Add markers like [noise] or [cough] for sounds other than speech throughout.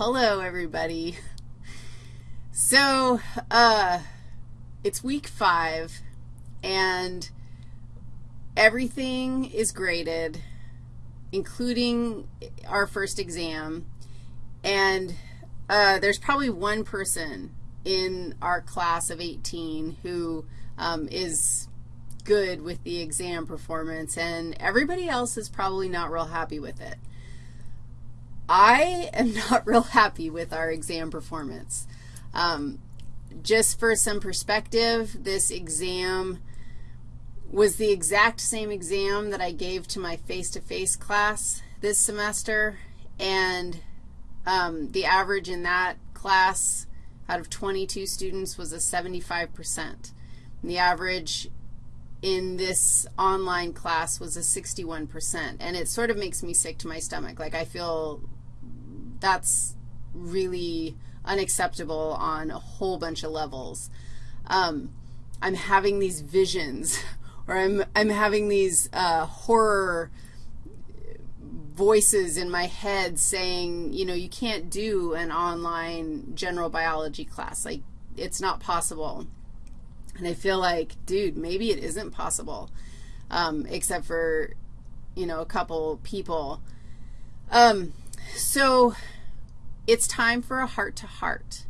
Hello, everybody. So, uh, it's week five, and everything is graded, including our first exam, and uh, there's probably one person in our class of 18 who um, is good with the exam performance, and everybody else is probably not real happy with it. I am [laughs] not real happy with our exam performance. Um, just for some perspective, this exam was the exact same exam that I gave to my face-to-face -face class this semester, and um, the average in that class out of 22 students was a 75%. And the average in this online class was a 61%, and it sort of makes me sick to my stomach. Like I feel that's really unacceptable on a whole bunch of levels. Um, I'm having these visions, [laughs] or I'm, I'm having these uh, horror voices in my head saying, you know, you can't do an online general biology class. Like, it's not possible. And I feel like, dude, maybe it isn't possible, um, except for, you know, a couple people. Um, so it's time for a heart-to-heart.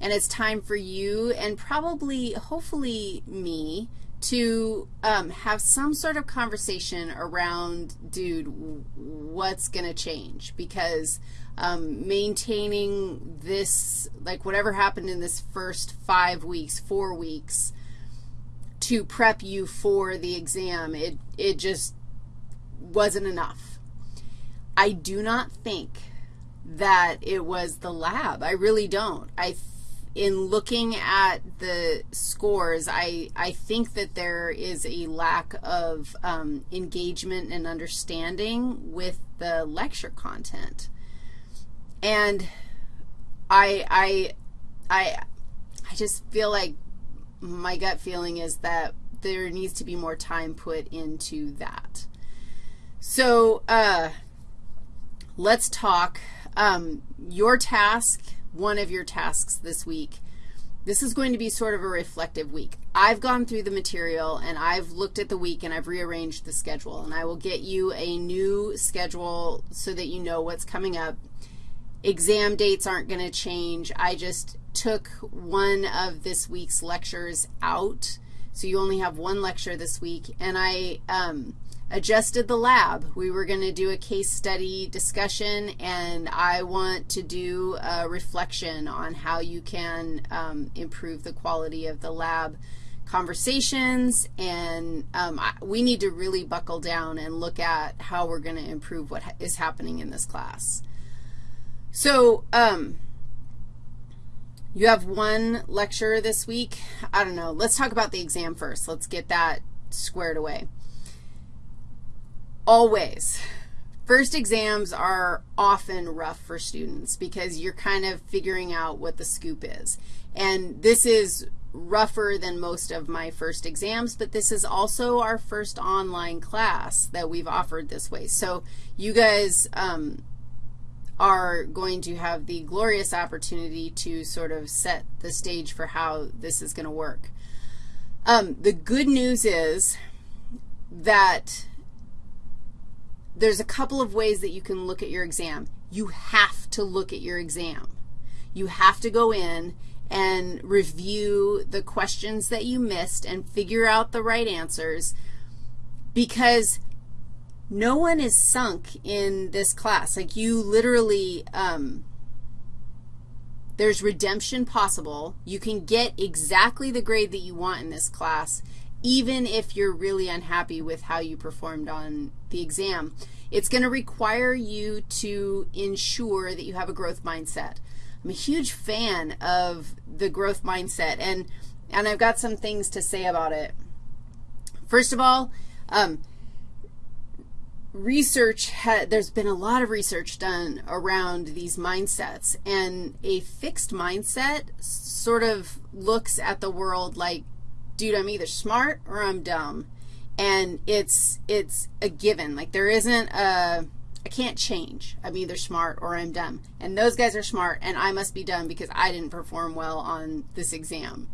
And it's time for you and probably, hopefully me, to um, have some sort of conversation around, dude, what's going to change? Because um, maintaining this, like whatever happened in this first five weeks, four weeks, to prep you for the exam, it, it just wasn't enough. I do not think that it was the lab. I really don't. I, in looking at the scores, I, I think that there is a lack of um, engagement and understanding with the lecture content. And I, I, I, I just feel like my gut feeling is that there needs to be more time put into that. So uh, let's talk. Um, your task, one of your tasks this week, this is going to be sort of a reflective week. I've gone through the material, and I've looked at the week, and I've rearranged the schedule, and I will get you a new schedule so that you know what's coming up. Exam dates aren't going to change. I just took one of this week's lectures out, so you only have one lecture this week, and I um, adjusted the lab. We were going to do a case study discussion, and I want to do a reflection on how you can um, improve the quality of the lab conversations, and um, I, we need to really buckle down and look at how we're going to improve what ha is happening in this class. So um, you have one lecture this week. I don't know. Let's talk about the exam first. Let's get that squared away. Always. First exams are often rough for students because you're kind of figuring out what the scoop is. And this is rougher than most of my first exams, but this is also our first online class that we've offered this way. So you guys um, are going to have the glorious opportunity to sort of set the stage for how this is going to work. Um, the good news is that there's a couple of ways that you can look at your exam. You have to look at your exam. You have to go in and review the questions that you missed and figure out the right answers because no one is sunk in this class. Like you literally, um, there's redemption possible. You can get exactly the grade that you want in this class even if you're really unhappy with how you performed on the exam. It's going to require you to ensure that you have a growth mindset. I'm a huge fan of the growth mindset, and, and I've got some things to say about it. First of all, um, research, there's been a lot of research done around these mindsets, and a fixed mindset sort of looks at the world like dude, I'm either smart or I'm dumb. And it's, it's a given. Like there isn't a, I can't change. I'm either smart or I'm dumb. And those guys are smart, and I must be dumb because I didn't perform well on this exam.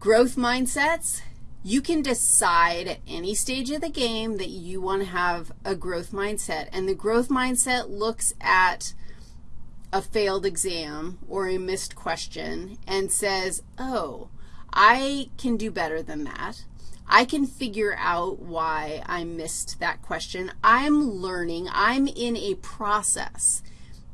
Growth mindsets, you can decide at any stage of the game that you want to have a growth mindset. And the growth mindset looks at a failed exam or a missed question and says, oh, I can do better than that. I can figure out why I missed that question. I'm learning. I'm in a process.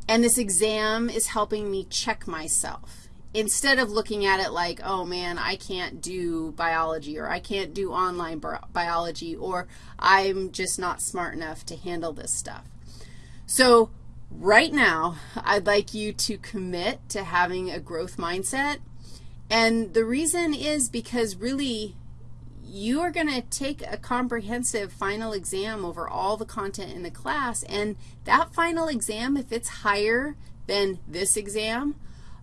And this exam is helping me check myself. Instead of looking at it like, oh, man, I can't do biology or I can't do online biology or I'm just not smart enough to handle this stuff. So right now, I'd like you to commit to having a growth mindset. And the reason is because really you are going to take a comprehensive final exam over all the content in the class, and that final exam, if it's higher than this exam,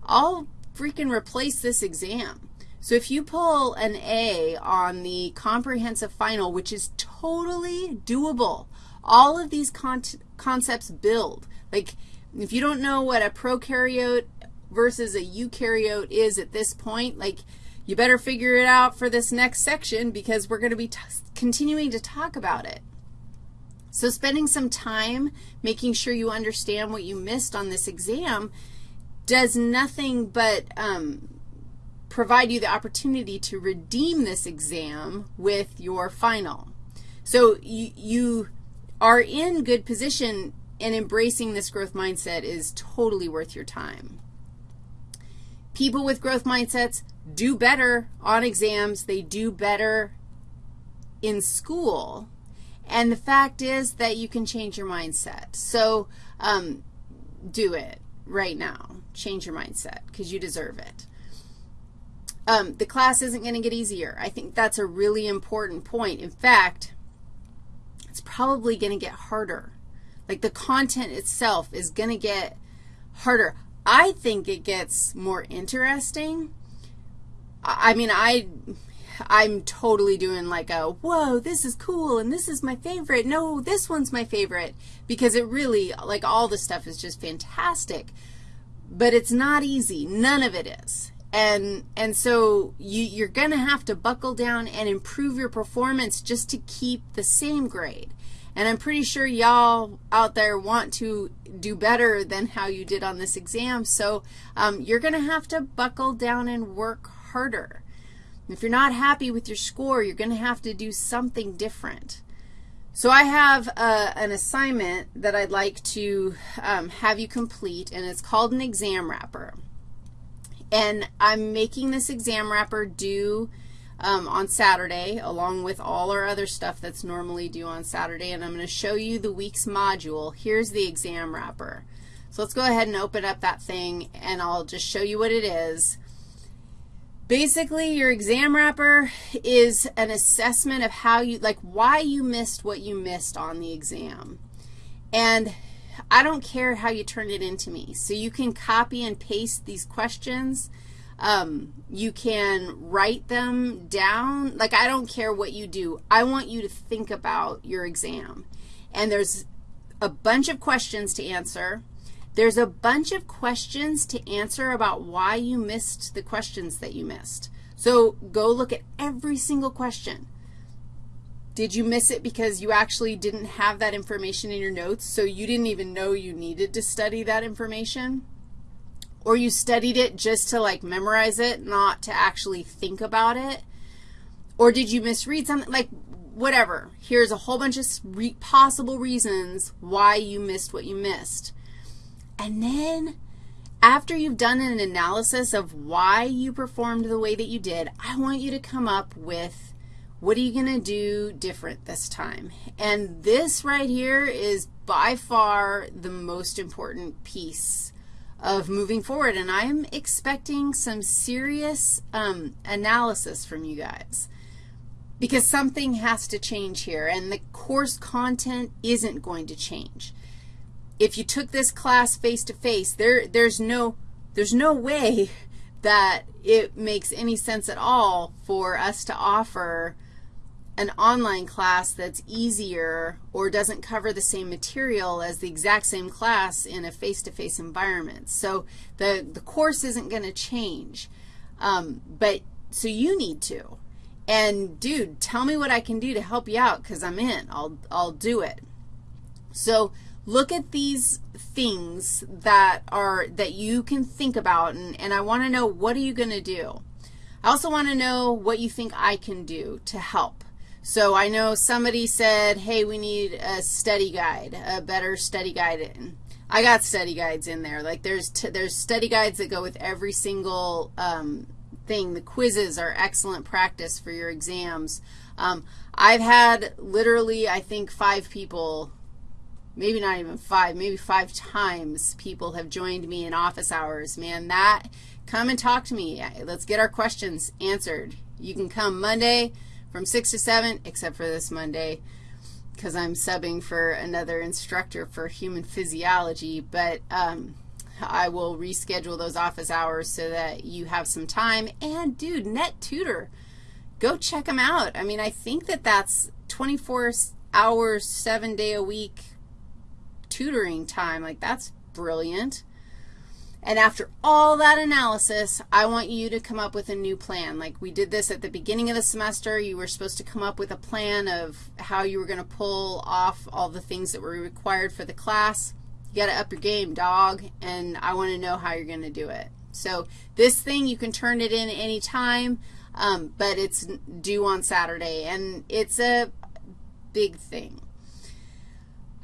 I'll freaking replace this exam. So if you pull an A on the comprehensive final, which is totally doable, all of these con concepts build. Like if you don't know what a prokaryote versus a eukaryote is at this point, like you better figure it out for this next section because we're going to be continuing to talk about it. So spending some time making sure you understand what you missed on this exam does nothing but um, provide you the opportunity to redeem this exam with your final. So you, you are in good position and embracing this growth mindset is totally worth your time. People with growth mindsets do better on exams. They do better in school. And the fact is that you can change your mindset. So um, do it right now. Change your mindset because you deserve it. Um, the class isn't going to get easier. I think that's a really important point. In fact, it's probably going to get harder. Like the content itself is going to get harder. I think it gets more interesting I mean, I, I'm totally doing like a, whoa, this is cool, and this is my favorite. No, this one's my favorite, because it really, like all the stuff is just fantastic. But it's not easy. None of it is. And, and so you, you're going to have to buckle down and improve your performance just to keep the same grade. And I'm pretty sure y'all out there want to do better than how you did on this exam. So um, you're going to have to buckle down and work harder. If you're not happy with your score, you're going to have to do something different. So I have uh, an assignment that I'd like to um, have you complete, and it's called an exam wrapper. And I'm making this exam wrapper due um, on Saturday, along with all our other stuff that's normally due on Saturday, and I'm going to show you the week's module. Here's the exam wrapper. So let's go ahead and open up that thing, and I'll just show you what it is. Basically, your exam wrapper is an assessment of how you, like why you missed what you missed on the exam. And I don't care how you turn it into me. So you can copy and paste these questions. Um, you can write them down. Like, I don't care what you do. I want you to think about your exam. And there's a bunch of questions to answer. There's a bunch of questions to answer about why you missed the questions that you missed. So go look at every single question. Did you miss it because you actually didn't have that information in your notes, so you didn't even know you needed to study that information? Or you studied it just to, like, memorize it, not to actually think about it? Or did you misread something? Like, whatever. Here's a whole bunch of re possible reasons why you missed what you missed. And then after you've done an analysis of why you performed the way that you did, I want you to come up with what are you going to do different this time. And this right here is by far the most important piece of moving forward, and I'm expecting some serious um, analysis from you guys. Because something has to change here, and the course content isn't going to change. If you took this class face-to-face, -face, there, there's, no, there's no way [laughs] that it makes any sense at all for us to offer an online class that's easier or doesn't cover the same material as the exact same class in a face-to-face -face environment. So the, the course isn't going to change, um, but so you need to. And, dude, tell me what I can do to help you out because I'm in. I'll, I'll do it. So look at these things that are, that you can think about, and, and I want to know what are you going to do. I also want to know what you think I can do to help. So I know somebody said, hey, we need a study guide, a better study guide. I got study guides in there. Like there's, there's study guides that go with every single um, thing. The quizzes are excellent practice for your exams. Um, I've had literally, I think, five people, maybe not even five, maybe five times people have joined me in office hours. Man, that, come and talk to me. Let's get our questions answered. You can come Monday, from 6 to 7, except for this Monday because I'm subbing for another instructor for human physiology, but um, I will reschedule those office hours so that you have some time. And, dude, Net Tutor, go check them out. I mean, I think that that's 24 hours, 7-day-a-week tutoring time. Like, that's brilliant. And after all that analysis, I want you to come up with a new plan. Like we did this at the beginning of the semester. You were supposed to come up with a plan of how you were going to pull off all the things that were required for the class. You got to up your game, dog, and I want to know how you're going to do it. So this thing, you can turn it in any time, um, but it's due on Saturday, and it's a big thing.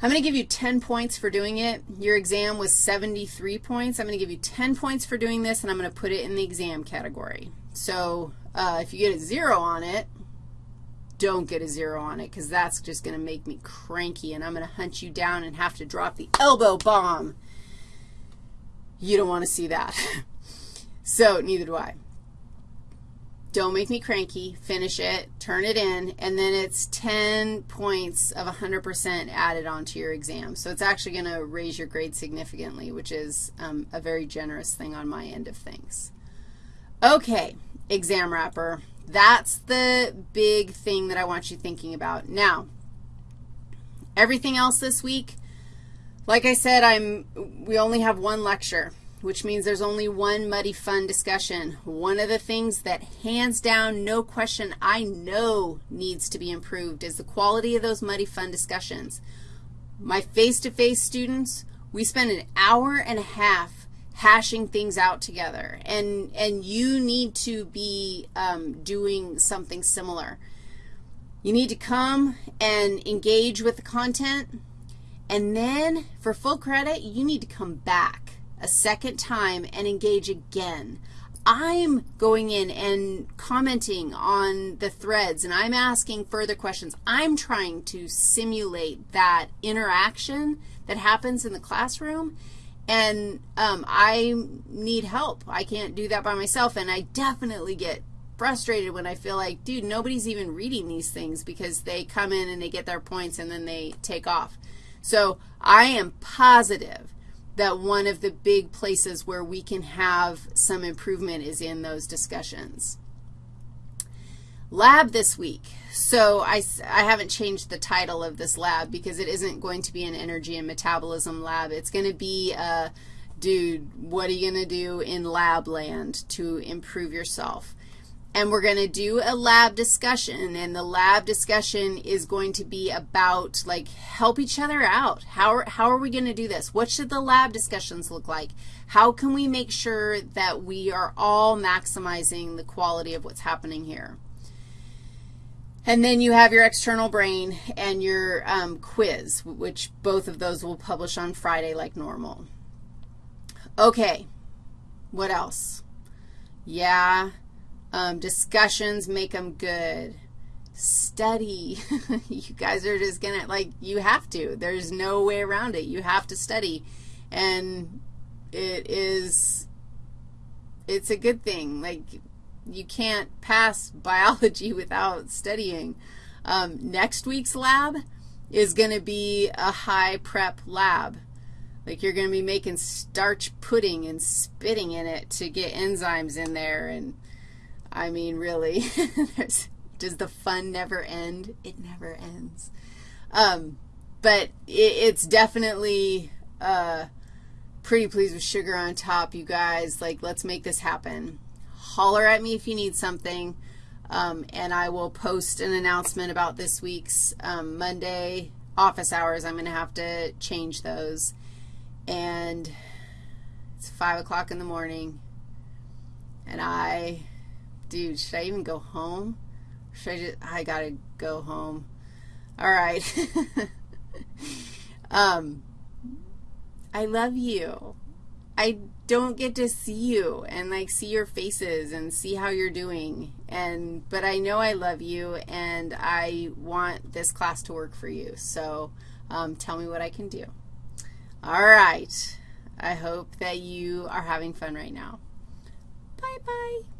I'm going to give you 10 points for doing it. Your exam was 73 points. I'm going to give you 10 points for doing this, and I'm going to put it in the exam category. So uh, if you get a 0 on it, don't get a 0 on it because that's just going to make me cranky, and I'm going to hunt you down and have to drop the elbow bomb. You don't want to see that. [laughs] so neither do I. Don't make me cranky. Finish it. Turn it in. And then it's 10 points of 100% added onto your exam. So it's actually going to raise your grade significantly, which is um, a very generous thing on my end of things. Okay, exam wrapper. That's the big thing that I want you thinking about. Now, everything else this week, like I said, I'm, we only have one lecture which means there's only one muddy fun discussion. One of the things that hands down, no question, I know needs to be improved is the quality of those muddy fun discussions. My face-to-face -face students, we spend an hour and a half hashing things out together, and, and you need to be um, doing something similar. You need to come and engage with the content, and then for full credit, you need to come back a second time and engage again. I'm going in and commenting on the threads, and I'm asking further questions. I'm trying to simulate that interaction that happens in the classroom, and um, I need help. I can't do that by myself, and I definitely get frustrated when I feel like, dude, nobody's even reading these things because they come in and they get their points and then they take off. So I am positive that one of the big places where we can have some improvement is in those discussions. Lab this week. So I, I haven't changed the title of this lab because it isn't going to be an energy and metabolism lab. It's going to be, a, dude, what are you going to do in lab land to improve yourself? And we're going to do a lab discussion, and the lab discussion is going to be about, like, help each other out. How are, how are we going to do this? What should the lab discussions look like? How can we make sure that we are all maximizing the quality of what's happening here? And then you have your external brain and your um, quiz, which both of those will publish on Friday like normal. Okay, what else? Yeah, um, discussions make them good. Study. [laughs] you guys are just going to, like, you have to. There's no way around it. You have to study. And it is, it's a good thing. Like, you can't pass [laughs] biology without studying. Um, next week's lab is going to be a high prep lab. Like you're going to be making starch pudding and spitting in it to get enzymes in there and I mean, really, [laughs] Does the fun never end? It never ends. Um, but it, it's definitely uh, pretty pleased with sugar on top, you guys. Like, let's make this happen. Holler at me if you need something, um, and I will post an announcement about this week's um, Monday office hours. I'm going to have to change those. And it's 5 o'clock in the morning, and I, dude, should I even go home? Should I just, I got to go home. All right. [laughs] um, I love you. I don't get to see you and like see your faces and see how you're doing. And but I know I love you and I want this class to work for you. So um, tell me what I can do. All right. I hope that you are having fun right now. Bye-bye.